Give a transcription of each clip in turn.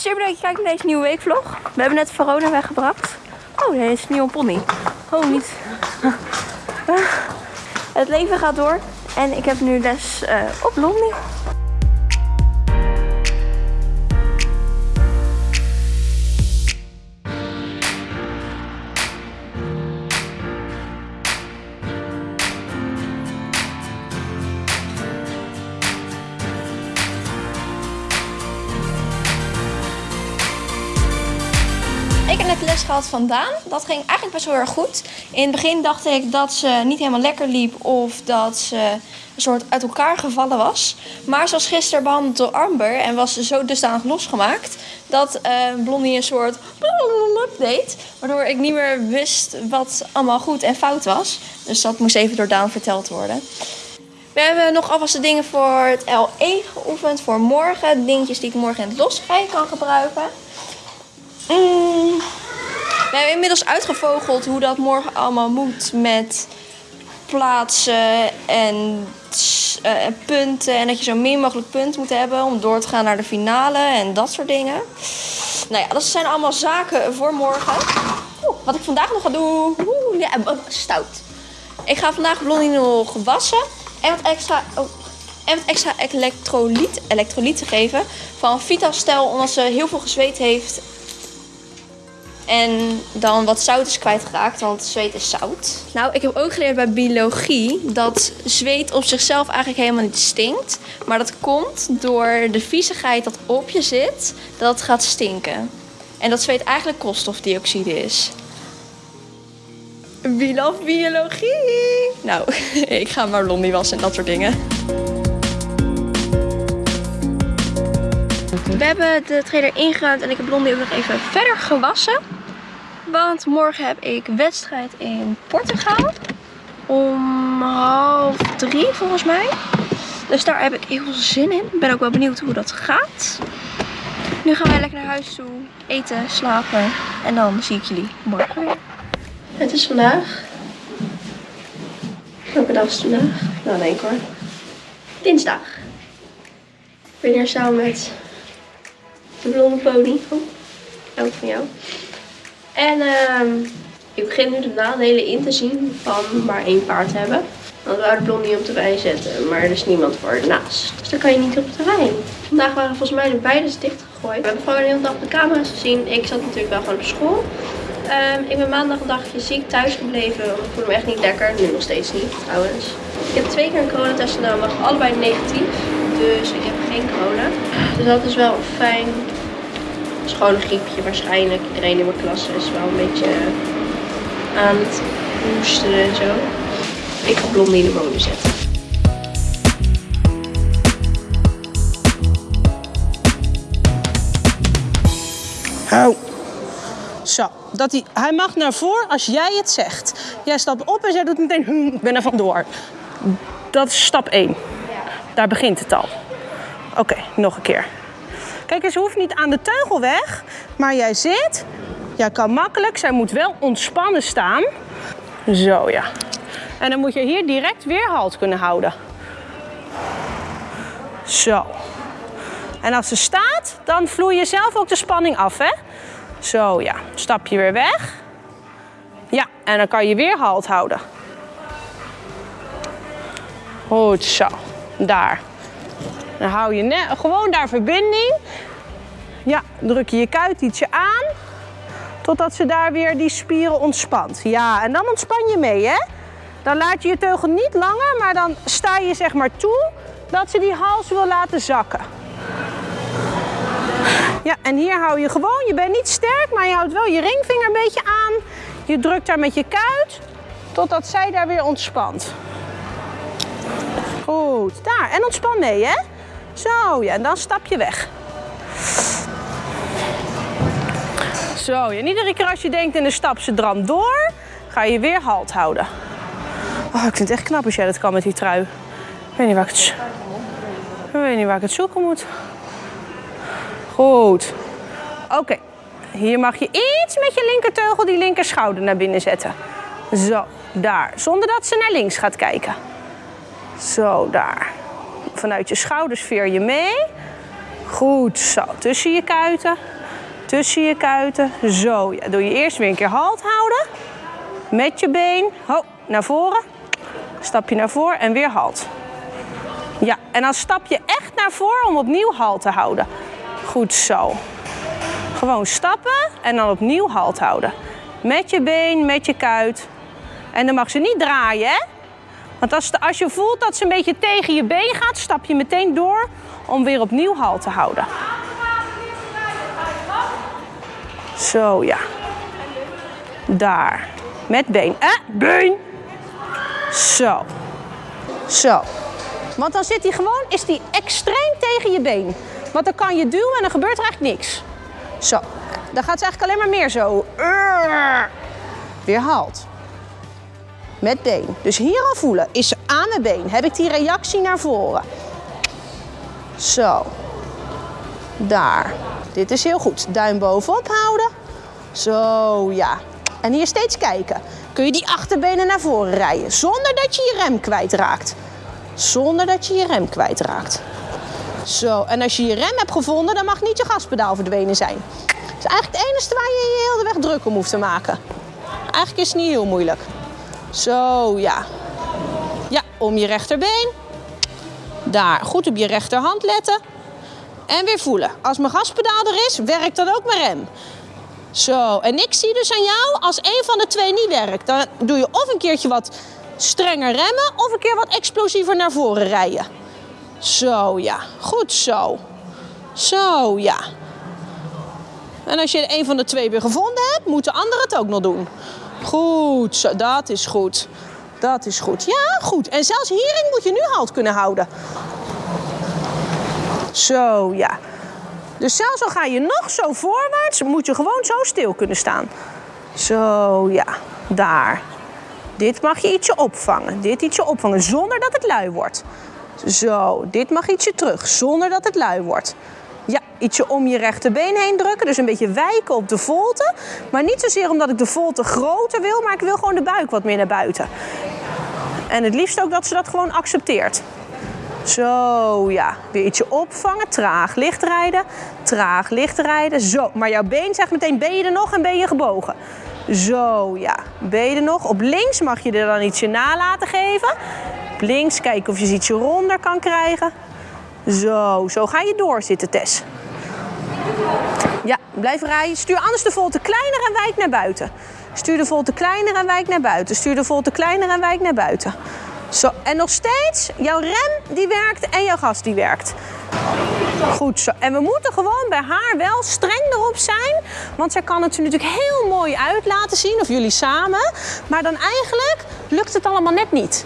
Super dat je kijkt naar deze nieuwe weekvlog. We hebben net Verona weggebracht. Oh, nee, is een nieuwe pony. Oh, niet. Het leven gaat door. En ik heb nu les uh, op Blondie. Gehad van Daan. Dat ging eigenlijk best wel erg goed. In het begin dacht ik dat ze niet helemaal lekker liep of dat ze een soort uit elkaar gevallen was. Maar ze was gisteren behandeld door Amber en was zo dusdanig losgemaakt dat uh, Blondie een soort deed. Waardoor ik niet meer wist wat allemaal goed en fout was. Dus dat moest even door Daan verteld worden. We hebben nog alvast de dingen voor het LE geoefend voor morgen. Dingetjes die ik morgen in het losrijden kan gebruiken. Mm. We hebben inmiddels uitgevogeld hoe dat morgen allemaal moet met plaatsen en uh, punten. En dat je zo min mogelijk punten moet hebben om door te gaan naar de finale en dat soort dingen. Nou ja, dat zijn allemaal zaken voor morgen. Wat ik vandaag nog ga doen. Oeh, ja, stout. Ik ga vandaag Blondie nog wassen en wat extra, oh, en wat extra elektrolyt, elektrolyten geven van Vitastel omdat ze heel veel gezweet heeft en dan wat zout is kwijtgeraakt, want zweet is zout. Nou, ik heb ook geleerd bij biologie dat zweet op zichzelf eigenlijk helemaal niet stinkt. Maar dat komt door de viezigheid dat op je zit, dat het gaat stinken. En dat zweet eigenlijk koolstofdioxide is. Wie love biologie? Nou, ik ga maar blondie wassen en dat soort dingen. We hebben de trailer ingeruimd en ik heb Blondie ook nog even verder gewassen. Want morgen heb ik wedstrijd in Portugal. Om half drie volgens mij. Dus daar heb ik heel veel zin in. Ben ook wel benieuwd hoe dat gaat. Nu gaan wij lekker naar huis toe. Eten, slapen. En dan zie ik jullie morgen weer. Het is vandaag. Welke dag is het vandaag? Nou, nee hoor. Dinsdag. Ik ben hier samen met de blonde pony. Oh, ook van jou. En uh, ik begin nu de nadelen in te zien van maar één paard hebben. Want we wouden Blondie op de wei zetten, maar er is niemand voor ernaast. Dus dan kan je niet op de wei. Vandaag waren volgens mij de beide dichtgegooid. We hebben gewoon een hele dag de camera's gezien. Ik zat natuurlijk wel gewoon op school. Um, ik ben maandag een dagje ziek thuis gebleven, ik voelde me echt niet lekker. Nu nog steeds niet, trouwens. Ik heb twee keer een coronatest genomen, allebei negatief. Dus ik heb geen corona. Dus dat is wel fijn is gewoon een griepje waarschijnlijk. Iedereen in mijn klas is wel een beetje aan het hoesten en zo. Ik ga Blondie in de molen zetten. Hou. Zo, dat hij, hij mag naar voren als jij het zegt. Jij stapt op en zij doet meteen, hm, ik ben er vandoor. Dat is stap 1. Daar begint het al. Oké, nog een keer. Kijk eens, ze hoeft niet aan de teugel weg, maar jij zit. Jij kan makkelijk, zij moet wel ontspannen staan. Zo ja. En dan moet je hier direct weer halt kunnen houden. Zo. En als ze staat, dan vloei je zelf ook de spanning af, hè? Zo ja. Stap je weer weg. Ja, en dan kan je weer halt houden. Goed zo. Daar. Dan hou je gewoon daar verbinding. Ja, druk je je kuit ietsje aan. Totdat ze daar weer die spieren ontspant. Ja, en dan ontspan je mee, hè. Dan laat je je teugel niet langer, maar dan sta je zeg maar toe dat ze die hals wil laten zakken. Ja, en hier hou je gewoon, je bent niet sterk, maar je houdt wel je ringvinger een beetje aan. Je drukt daar met je kuit, totdat zij daar weer ontspant. Goed, daar. En ontspan mee, hè. Zo, ja, en dan stap je weg. Zo, en iedere keer als je denkt in de stap ze dram door, ga je weer halt houden. Oh, ik vind het echt knap als jij dat kan met die trui. Ik weet niet waar ik het, ik weet niet waar ik het zoeken moet. Goed. Oké. Hier mag je iets met je linkerteugel die linker schouder naar binnen zetten. Zo, daar. Zonder dat ze naar links gaat kijken. Zo, daar. Vanuit je schouders veer je mee. Goed zo. Tussen je kuiten. Tussen je kuiten. Zo. Ja, doe je eerst weer een keer halt houden. Met je been. Ho, naar voren. Stap je naar voren en weer halt. Ja, en dan stap je echt naar voren om opnieuw halt te houden. Goed zo. Gewoon stappen en dan opnieuw halt houden. Met je been, met je kuit. En dan mag ze niet draaien, hè? Want als, als je voelt dat ze een beetje tegen je been gaat, stap je meteen door om weer opnieuw halt te houden. Zo, ja. Daar. Met been. Eh, been. Zo. Zo. Want dan zit hij gewoon, is hij extreem tegen je been. Want dan kan je duwen en dan gebeurt er eigenlijk niks. Zo. Dan gaat ze eigenlijk alleen maar meer zo. Weer halt. Met been. Dus hier al voelen. Is aan mijn been. Heb ik die reactie naar voren. Zo. Daar. Dit is heel goed. Duim bovenop houden. Zo, ja. En hier steeds kijken. Kun je die achterbenen naar voren rijden. Zonder dat je je rem kwijtraakt. Zonder dat je je rem kwijtraakt. Zo, en als je je rem hebt gevonden, dan mag niet je gaspedaal verdwenen zijn. Dat is eigenlijk het enige waar je je heel de weg druk om hoeft te maken. Eigenlijk is het niet heel moeilijk. Zo, ja. Ja, om je rechterbeen. Daar, goed op je rechterhand letten. En weer voelen. Als mijn gaspedaal er is, werkt dan ook mijn rem. Zo, en ik zie dus aan jou, als een van de twee niet werkt, dan doe je of een keertje wat strenger remmen of een keer wat explosiever naar voren rijden. Zo, ja. Goed zo. Zo, ja. En als je een van de twee weer gevonden hebt, moet de andere het ook nog doen. Goed zo, dat is goed. Dat is goed. Ja, goed. En zelfs hierin moet je nu halt kunnen houden. Zo, ja. Dus zelfs al ga je nog zo voorwaarts, moet je gewoon zo stil kunnen staan. Zo, ja. Daar. Dit mag je ietsje opvangen. Dit ietsje opvangen, zonder dat het lui wordt. Zo, dit mag ietsje terug, zonder dat het lui wordt. Ja, ietsje om je rechterbeen heen drukken. Dus een beetje wijken op de volte. Maar niet zozeer omdat ik de volte groter wil, maar ik wil gewoon de buik wat meer naar buiten. En het liefst ook dat ze dat gewoon accepteert. Zo, ja. Weer ietsje opvangen. Traag licht rijden. Traag licht rijden. Zo. Maar jouw been zegt meteen, ben je er nog en ben je gebogen? Zo, ja. Ben je er nog? Op links mag je er dan ietsje na laten geven. Op links kijken of je ze ietsje ronder kan krijgen. Zo, zo ga je doorzitten, Tess. Ja, blijf rijden. Stuur anders de volte kleiner en wijk naar buiten. Stuur de volte kleiner en wijk naar buiten. Stuur de volte kleiner en wijk naar buiten. Zo, en nog steeds, jouw rem die werkt en jouw gas die werkt. Goed zo. En we moeten gewoon bij haar wel streng erop zijn. Want zij kan het er natuurlijk heel mooi uit laten zien, of jullie samen. Maar dan eigenlijk lukt het allemaal net niet.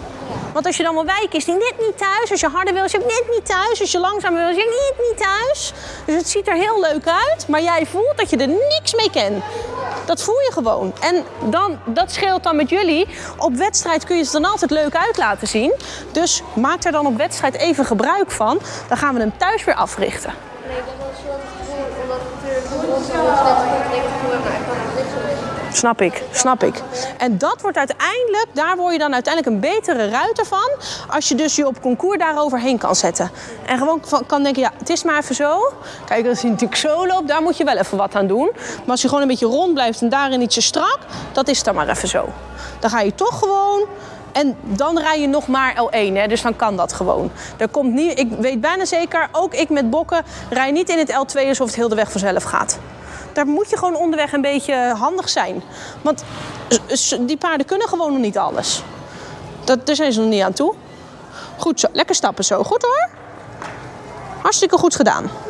Want als je dan wil wijken, is die net niet thuis. Als je harder wil, is je net niet thuis. Als je langzamer wil, is je net niet thuis. Dus het ziet er heel leuk uit, maar jij voelt dat je er niks mee kent. Dat voel je gewoon. En dan, dat scheelt dan met jullie. Op wedstrijd kun je het dan altijd leuk uit laten zien. Dus maak er dan op wedstrijd even gebruik van. Dan gaan we hem thuis weer africhten. Nee, ik heb wel soort gevoel, omdat het natuurlijk Snap ik, snap ik. En dat wordt uiteindelijk, daar word je dan uiteindelijk een betere ruiter van. Als je dus je op concours daaroverheen kan zetten. En gewoon kan denken, ja, het is maar even zo. Kijk, als je natuurlijk zo loopt, daar moet je wel even wat aan doen. Maar als je gewoon een beetje rond blijft en daarin ietsje strak, dat is dan maar even zo. Dan ga je toch gewoon. En dan rij je nog maar L1, hè, dus dan kan dat gewoon. Er komt niet, ik weet bijna zeker, ook ik met bokken, rij niet in het L2 alsof het heel de weg vanzelf gaat daar moet je gewoon onderweg een beetje handig zijn. Want die paarden kunnen gewoon nog niet alles. Dat, daar zijn ze nog niet aan toe. Goed zo, lekker stappen zo. Goed hoor. Hartstikke goed gedaan.